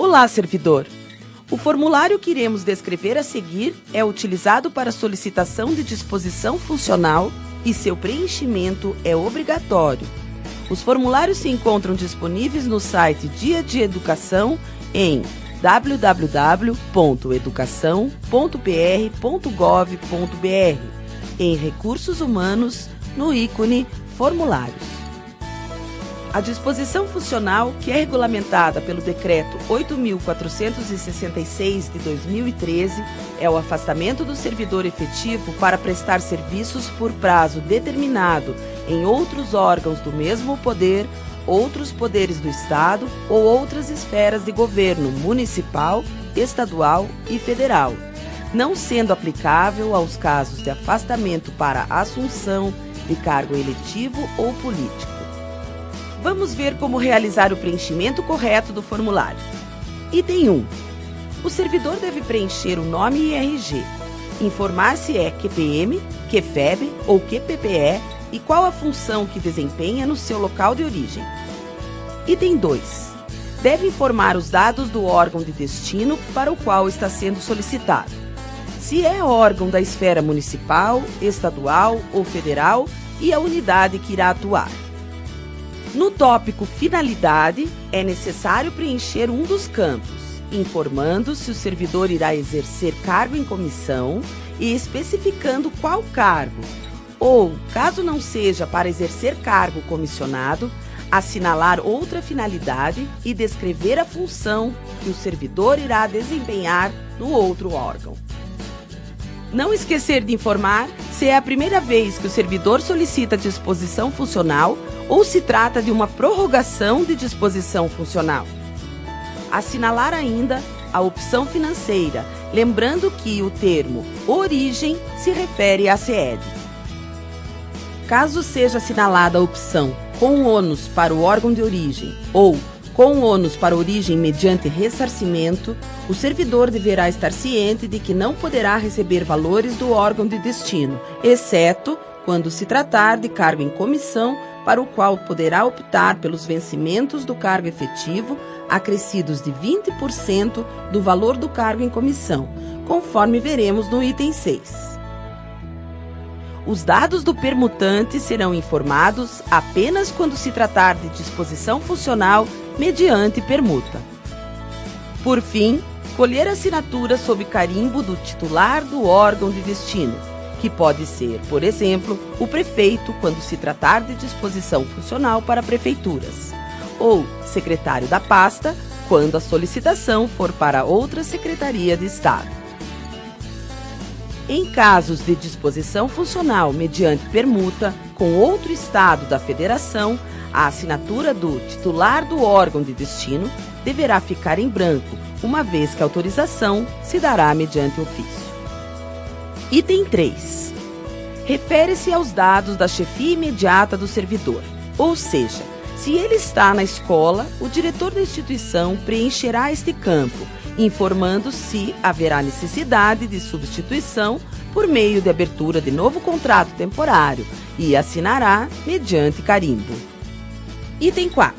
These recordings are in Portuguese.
Olá, servidor! O formulário que iremos descrever a seguir é utilizado para solicitação de disposição funcional e seu preenchimento é obrigatório. Os formulários se encontram disponíveis no site Dia de Educação em www.educação.pr.gov.br em Recursos Humanos, no ícone Formulários. A disposição funcional, que é regulamentada pelo Decreto 8.466 de 2013, é o afastamento do servidor efetivo para prestar serviços por prazo determinado em outros órgãos do mesmo poder, outros poderes do Estado ou outras esferas de governo municipal, estadual e federal, não sendo aplicável aos casos de afastamento para assunção de cargo eletivo ou político. Vamos ver como realizar o preenchimento correto do formulário. Item 1. O servidor deve preencher o nome e RG, informar se é QPM, QFEB ou QPPE e qual a função que desempenha no seu local de origem. Item 2. Deve informar os dados do órgão de destino para o qual está sendo solicitado. Se é órgão da esfera municipal, estadual ou federal e a unidade que irá atuar. No tópico Finalidade, é necessário preencher um dos campos, informando se o servidor irá exercer cargo em comissão e especificando qual cargo, ou, caso não seja para exercer cargo comissionado, assinalar outra finalidade e descrever a função que o servidor irá desempenhar no outro órgão. Não esquecer de informar se é a primeira vez que o servidor solicita disposição funcional ou se trata de uma prorrogação de disposição funcional. Assinalar ainda a opção financeira, lembrando que o termo origem se refere à SED. Caso seja assinalada a opção com ônus para o órgão de origem ou com ônus para origem mediante ressarcimento, o servidor deverá estar ciente de que não poderá receber valores do órgão de destino, exceto quando se tratar de cargo em comissão para o qual poderá optar pelos vencimentos do cargo efetivo acrescidos de 20% do valor do cargo em comissão, conforme veremos no item 6. Os dados do permutante serão informados apenas quando se tratar de disposição funcional mediante permuta. Por fim, colher assinatura sob carimbo do titular do órgão de destino, que pode ser, por exemplo, o prefeito quando se tratar de disposição funcional para prefeituras, ou secretário da pasta quando a solicitação for para outra secretaria de Estado. Em casos de disposição funcional mediante permuta com outro estado da federação, a assinatura do titular do órgão de destino deverá ficar em branco, uma vez que a autorização se dará mediante ofício. Item 3. Refere-se aos dados da chefia imediata do servidor, ou seja, se ele está na escola, o diretor da instituição preencherá este campo, informando se haverá necessidade de substituição por meio de abertura de novo contrato temporário e assinará mediante carimbo. Item 4.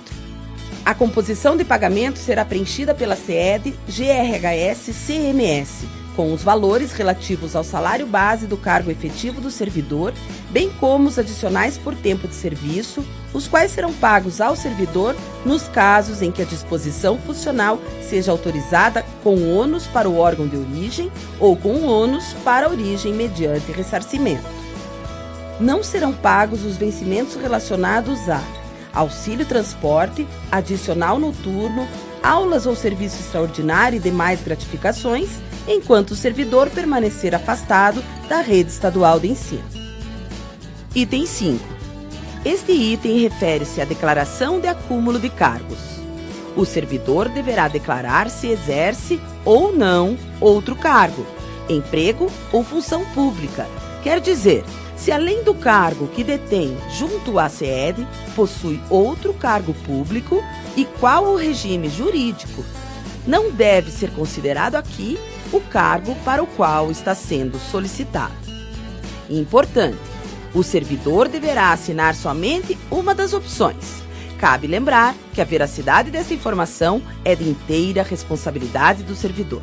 A composição de pagamento será preenchida pela CED, GRHS, CMS com os valores relativos ao salário base do cargo efetivo do servidor, bem como os adicionais por tempo de serviço, os quais serão pagos ao servidor nos casos em que a disposição funcional seja autorizada com ônus para o órgão de origem ou com ônus para a origem mediante ressarcimento. Não serão pagos os vencimentos relacionados a auxílio transporte, adicional noturno, aulas ou serviço extraordinário e demais gratificações enquanto o servidor permanecer afastado da rede estadual de ensino. Item 5. Este item refere-se à declaração de acúmulo de cargos. O servidor deverá declarar se exerce ou não outro cargo, emprego ou função pública, quer dizer, se além do cargo que detém junto à SED, possui outro cargo público e qual o regime jurídico. Não deve ser considerado aqui o cargo para o qual está sendo solicitado. Importante: o servidor deverá assinar somente uma das opções, cabe lembrar que a veracidade dessa informação é de inteira responsabilidade do servidor.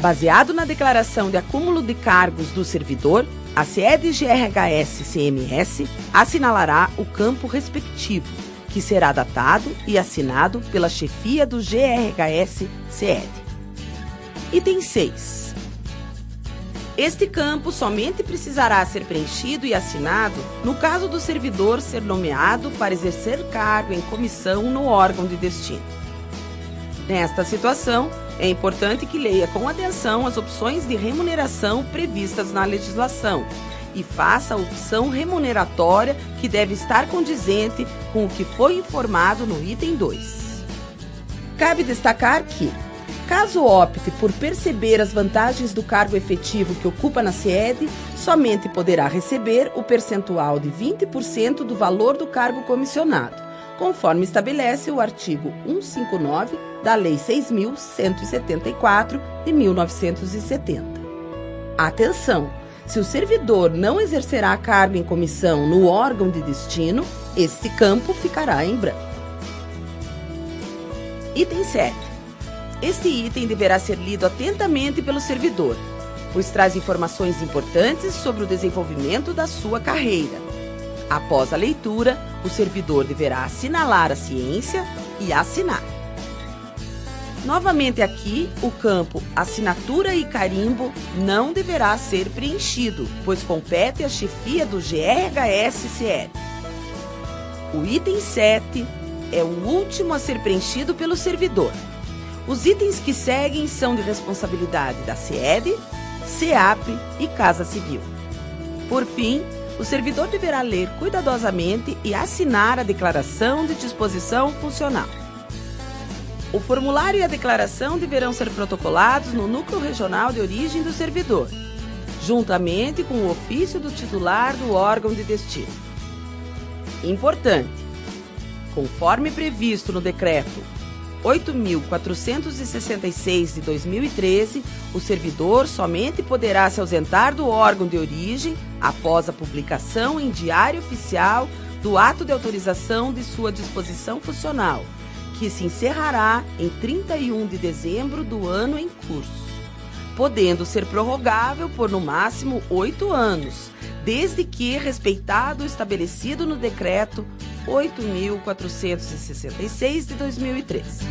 Baseado na declaração de acúmulo de cargos do servidor, a CED GRHS-CMS assinalará o campo respectivo, que será datado e assinado pela chefia do GRHS-CED. Item 6. Este campo somente precisará ser preenchido e assinado no caso do servidor ser nomeado para exercer cargo em comissão no órgão de destino. Nesta situação, é importante que leia com atenção as opções de remuneração previstas na legislação e faça a opção remuneratória que deve estar condizente com o que foi informado no item 2. Cabe destacar que, caso opte por perceber as vantagens do cargo efetivo que ocupa na SED, somente poderá receber o percentual de 20% do valor do cargo comissionado conforme estabelece o artigo 159 da Lei 6.174 de 1970. Atenção! Se o servidor não exercerá cargo em comissão no órgão de destino, este campo ficará em branco. Item 7. Este item deverá ser lido atentamente pelo servidor, pois traz informações importantes sobre o desenvolvimento da sua carreira Após a leitura, o servidor deverá assinalar a ciência e assinar. Novamente aqui, o campo assinatura e carimbo não deverá ser preenchido, pois compete à chefia do GRHSCL. O item 7 é o último a ser preenchido pelo servidor. Os itens que seguem são de responsabilidade da SED, SEAP e Casa Civil. Por fim, o servidor deverá ler cuidadosamente e assinar a declaração de disposição funcional. O formulário e a declaração deverão ser protocolados no núcleo regional de origem do servidor, juntamente com o ofício do titular do órgão de destino. Importante: conforme previsto no decreto 8.466 de 2013, o servidor somente poderá se ausentar do órgão de origem após a publicação em Diário Oficial do ato de autorização de sua disposição funcional, que se encerrará em 31 de dezembro do ano em curso, podendo ser prorrogável por no máximo oito anos, desde que respeitado o estabelecido no decreto 8.466 de 2013.